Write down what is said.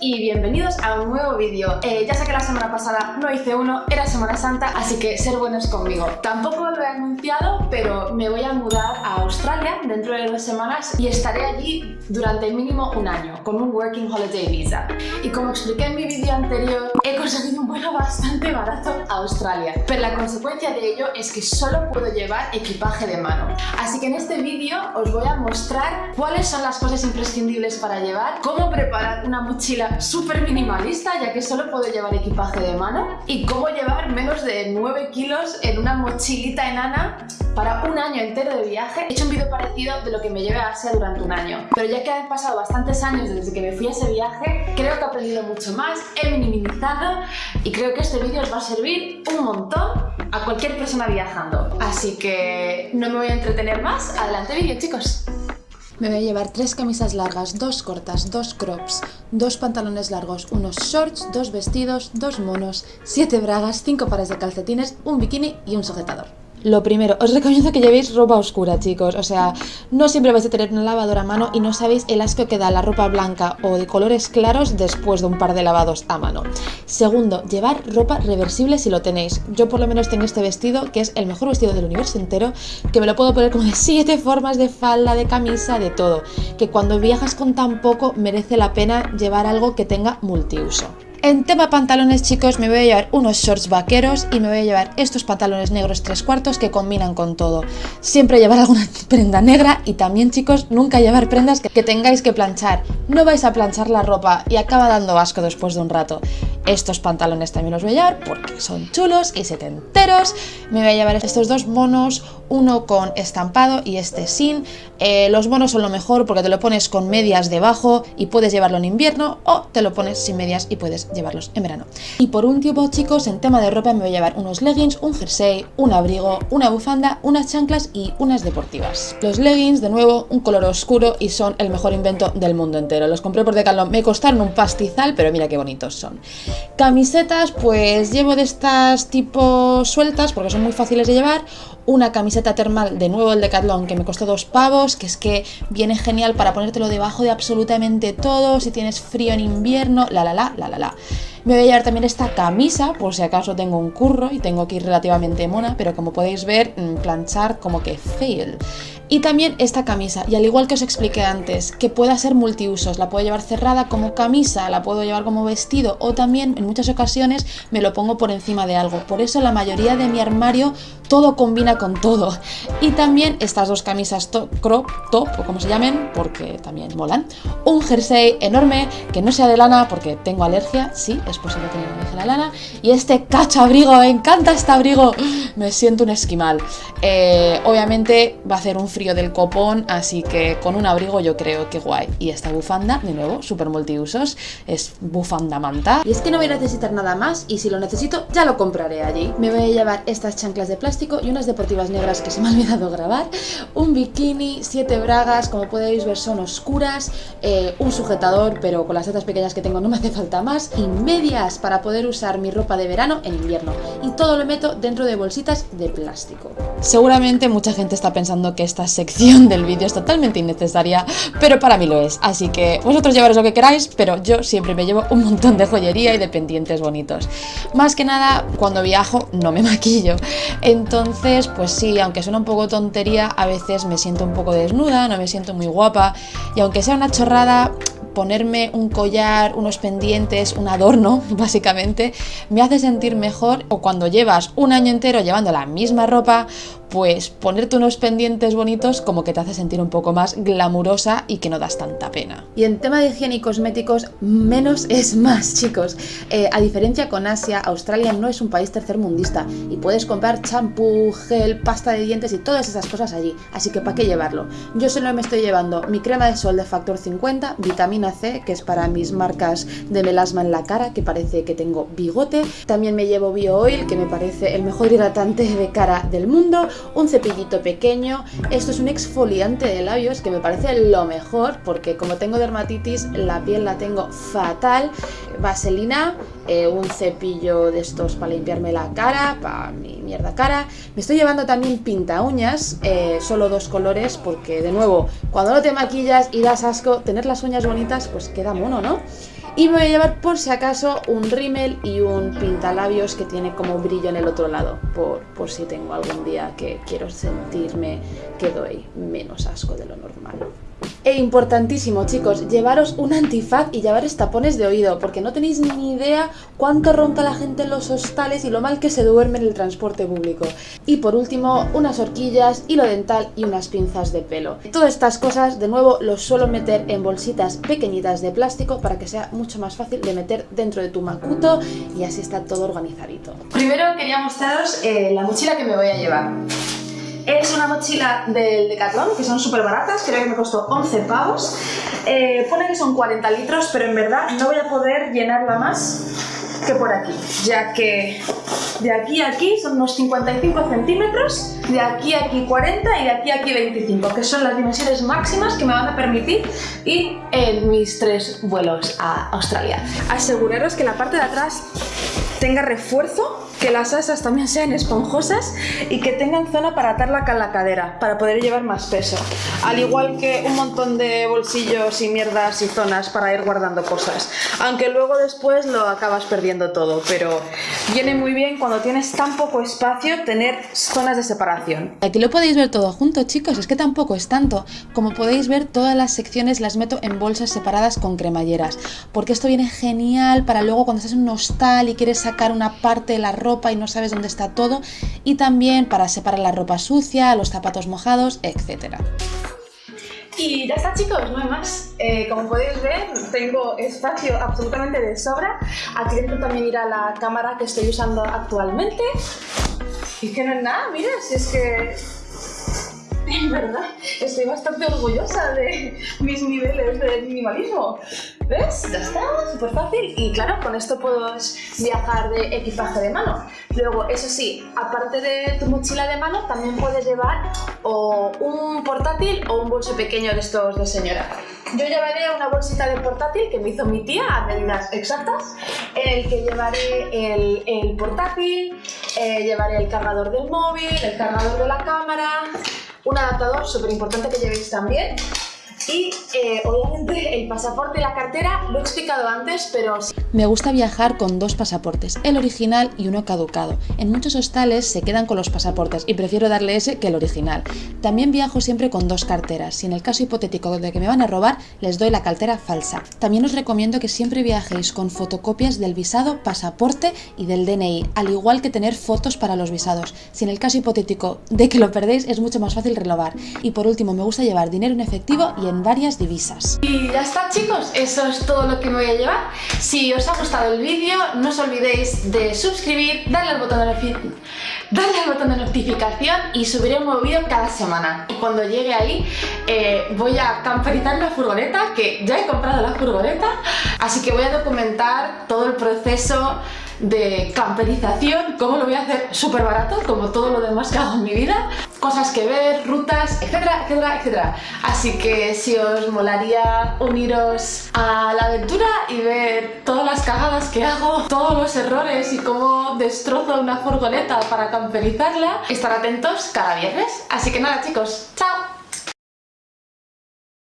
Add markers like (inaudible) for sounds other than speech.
y bienvenidos a un nuevo vídeo. Eh, ya sé que la semana pasada no hice uno, era Semana Santa, así que ser buenos conmigo. Tampoco lo he anunciado, pero me voy a mudar a Australia dentro de dos semanas y estaré allí durante mínimo un año, con un Working Holiday Visa. Y como expliqué en mi vídeo anterior, he conseguido un vuelo bastante barato a Australia, pero la consecuencia de ello es que solo puedo llevar equipaje de mano. Así que en este vídeo os voy a mostrar cuáles son las cosas imprescindibles para llevar, cómo preparar una mochila súper minimalista ya que solo puedo llevar equipaje de mano y cómo llevar menos de 9 kilos en una mochilita enana para un año entero de viaje. He hecho un vídeo parecido de lo que me lleve a Asia durante un año, pero ya que han pasado bastantes años desde que me fui a ese viaje, creo que he aprendido mucho más, he minimizado y creo que este vídeo os va a servir un montón a cualquier persona viajando. Así que no me voy a entretener más. Adelante vídeo chicos. Me voy a llevar tres camisas largas, dos cortas, dos crops, dos pantalones largos, unos shorts, dos vestidos, dos monos, siete bragas, cinco pares de calcetines, un bikini y un sujetador. Lo primero, os recomiendo que llevéis ropa oscura, chicos. O sea, no siempre vais a tener una lavadora a mano y no sabéis el asco que da la ropa blanca o de colores claros después de un par de lavados a mano. Segundo, llevar ropa reversible si lo tenéis. Yo por lo menos tengo este vestido, que es el mejor vestido del universo entero, que me lo puedo poner como de siete formas de falda, de camisa, de todo. Que cuando viajas con tan poco merece la pena llevar algo que tenga multiuso. En tema pantalones chicos me voy a llevar unos shorts vaqueros y me voy a llevar estos pantalones negros tres cuartos que combinan con todo. Siempre llevar alguna (laughs) prenda negra y también chicos nunca llevar prendas que, tengáis que planchar. No vais a planchar la ropa y acaba dando asco después de un rato. Estos pantalones también los voy a llevar porque son chulos y setenteros. Me voy a llevar estos dos monos, uno con estampado y este sin. Eh, los monos son lo mejor porque te lo pones con medias debajo y puedes llevarlo en invierno o te lo pones sin medias y puedes llevarlos en verano. Y por último chicos, en tema de ropa me voy a llevar unos leggings, un jersey, un abrigo, una bufanda, unas chanclas y unas deportivas. Los leggings, de nuevo, un color oscuro y son el mejor invento del mundo entero. Los compré por Decathlon, me costaron un pastizal, pero mira qué bonitos son. Camisetas, pues llevo de estas tipo sueltas porque son muy fáciles de llevar una camiseta termal, de nuevo el Decathlon, que me costó dos pavos, que es que viene genial para ponértelo debajo de absolutamente todo, si tienes frío en invierno, la la la, la la la. Me voy a llevar también esta camisa, por si acaso tengo un curro y tengo que ir relativamente mona, pero como podéis ver, mm, planchar como que fail. Y también esta camisa, y al igual que os expliqué antes, que pueda ser multiusos, la puedo llevar cerrada como camisa, la puedo llevar como vestido o también en muchas ocasiones me lo pongo por encima de algo. Por eso la mayoría de mi armario todo combina con todo. Y también estas dos camisas crop top, o como se llamen, porque también molan. Un jersey enorme, que no sea de lana porque tengo alergia, sí, es posible tener alergia a la lana. Y este cacho abrigo, me encanta este abrigo, me siento un esquimal. Eh, obviamente va a hacer un frío del copón, así que con un abrigo yo creo que guay. Y esta bufanda, de nuevo, súper multiusos, es bufanda manta. Y es que no voy a necesitar nada más y si lo necesito ya lo compraré allí. Me voy a llevar estas chanclas de plástico y unas deportivas negras que se me ha olvidado grabar, un bikini, siete bragas, como podéis ver son oscuras, eh, un sujetador, pero con las tetas pequeñas que tengo no me hace falta más, y medias para poder usar mi ropa de verano en invierno. Y todo lo meto dentro de bolsitas de plástico. Seguramente mucha gente está pensando que esta sección del vídeo es totalmente innecesaria, pero para mí lo es. Así que vosotros llevaros lo que queráis, pero yo siempre me llevo un montón de joyería y de pendientes bonitos. Más que nada, cuando viajo no me (laughs) maquillo. Entonces, pues sí, aunque suena un poco tontería, a veces me siento un poco desnuda, no me siento muy guapa. Y aunque sea una chorrada, ponerme un collar, unos pendientes, un adorno, (laughs) básicamente, me hace sentir mejor o cuando llevas un año entero llevando la misma ropa, pues ponerte unos pendientes bonitos como que te hace sentir un poco más glamurosa y que no das tanta pena. Y en tema de higiene y cosméticos, menos es más, chicos. Eh, a diferencia con Asia, Australia no es un país tercermundista y puedes comprar champú, gel, pasta de dientes y todas esas cosas allí, así que ¿para qué llevarlo? Yo solo me estoy llevando mi crema de sol de factor 50, vitamina Que es para mis marcas de melasma en la cara, que parece que tengo bigote, también me llevo Bio Oil, que me parece el mejor hidratante de cara del mundo, un cepillito pequeño, esto es un exfoliante de labios que me parece lo mejor porque como tengo dermatitis la piel la tengo fatal, vaselina, eh, un cepillo de estos para limpiarme la cara, para mi mierda cara, me estoy llevando también pinta uñas, eh, solo dos colores porque de nuevo cuando no te maquillas y das asco, tener las uñas bonitas pues queda mono, ¿no? Y me voy a llevar por si acaso un rímel y un pintalabios que tiene como brillo en el otro lado, por, por si tengo algún día que quiero sentirme que doy menos asco de lo normal. E importantísimo, chicos, llevaros un antifaz y llevaros tapones de oído, porque no tenéis ni idea cuánto ronca la gente en los hostales y lo mal que se duerme en el transporte público. Y por último, unas horquillas, hilo dental y unas pinzas de pelo. Todas estas cosas, de nuevo, los suelo meter en bolsitas pequeñitas de plástico para que sea mucho más fácil de meter dentro de tu macuto y así está todo organizadito. Primero quería mostraros eh, la mochila que me voy a llevar. Es una mochila del Decathlon, que son súper baratas, creo que me costó 11 pavos. Eh, pone que son 40 litros, pero en verdad no voy a poder llenarla más que por aquí, ya que de aquí a aquí son unos 55 centímetros, de aquí a aquí 40 y de aquí a aquí 25, que son las dimensiones máximas que me van a permitir ir en mis tres vuelos a Australia. Aseguraros que la parte de atrás tenga refuerzo que las asas también sean esponjosas y que tengan zona para atarla con la cadera, para poder llevar más peso. Al igual que un montón de bolsillos y mierdas y zonas para ir guardando cosas. Aunque luego después lo acabas perdiendo todo, pero viene muy bien cuando tienes tan poco espacio tener zonas de separación. Aquí lo podéis ver todo junto, chicos, es que tampoco es tanto. Como podéis ver, todas las secciones las meto en bolsas separadas con cremalleras, porque esto viene genial para luego cuando estás en un hostal y quieres sacar una parte de la ropa y no sabes dónde está todo y también para separar la ropa sucia, los zapatos mojados, etc. Y ya está chicos, no hay más. Eh, como podéis ver, tengo espacio absolutamente de sobra. Aquí dentro también irá la cámara que estoy usando actualmente. Y que no es nada, mira, si es que... En verdad, estoy bastante orgullosa de mis niveles de minimalismo. ¿Ves? Ya está, súper fácil. Y claro, con esto puedes viajar de equipaje de mano. Luego, eso sí, aparte de tu mochila de mano, también puedes llevar o un portátil o un bolso pequeño de estos de señora. Yo llevaré una bolsita de portátil que me hizo mi tía a medidas exactas, en el que llevaré el, el portátil, eh, llevaré el cargador del móvil, el cargador de la cámara, un adaptador súper importante que llevéis también y eh, obviamente el pasaporte y la cartera lo he explicado antes, pero... Me gusta viajar con dos pasaportes, el original y uno caducado. En muchos hostales se quedan con los pasaportes y prefiero darle ese que el original. También viajo siempre con dos carteras. Si en el caso hipotético de que me van a robar, les doy la cartera falsa. También os recomiendo que siempre viajéis con fotocopias del visado, pasaporte y del DNI, al igual que tener fotos para los visados. Si en el caso hipotético de que lo perdéis, es mucho más fácil renovar. Y por último, me gusta llevar dinero en efectivo y en varias divisas. Y ya está chicos, eso es todo lo que me voy a llevar. Si os ha gustado el vídeo, no os olvidéis de suscribir, darle al botón de, darle al botón de notificación y subiré un nuevo vídeo cada semana. Y cuando llegue ahí, eh, voy a camperizar la furgoneta, que ya he comprado la furgoneta, así que voy a documentar todo el proceso de camperización, cómo lo voy a hacer súper barato, como todo lo demás que hago en mi vida, cosas que ver, rutas, etcétera, etcétera, etcétera. Así que si os molaría uniros a la aventura y ver todas las cagadas que hago, todos los errores y cómo destrozo una furgoneta para camperizarla, estar atentos cada viernes. Así que nada chicos, ¡chao!